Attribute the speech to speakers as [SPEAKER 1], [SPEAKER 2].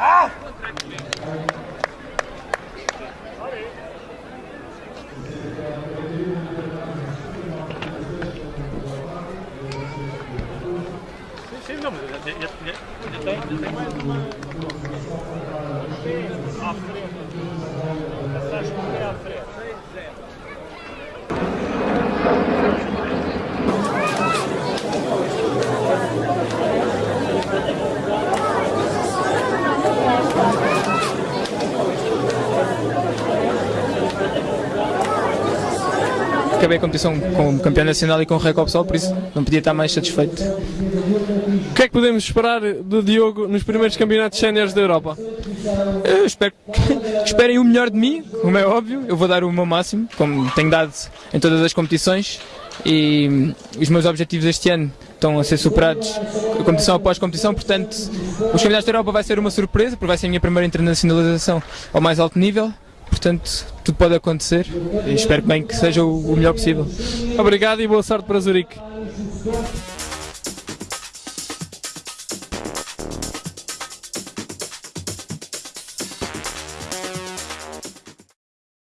[SPEAKER 1] Ah! sûr, mais il y a des tailles. Après, passage.
[SPEAKER 2] Acabei a competição como campeão nacional e com o recorde pessoal, por isso não podia estar mais satisfeito.
[SPEAKER 3] O que é que podemos esperar do Diogo nos primeiros campeonatos séniores da Europa?
[SPEAKER 2] Eu espero que esperem o melhor de mim, como é óbvio. Eu vou dar o meu máximo, como tenho dado em todas as competições. E os meus objetivos este ano estão a ser superados competição após competição, portanto, os campeonatos da Europa vai ser uma surpresa, porque vai ser a minha primeira internacionalização ao mais alto nível. Portanto, tudo pode acontecer e espero bem que seja o melhor possível.
[SPEAKER 3] Obrigado e boa sorte para Zurique.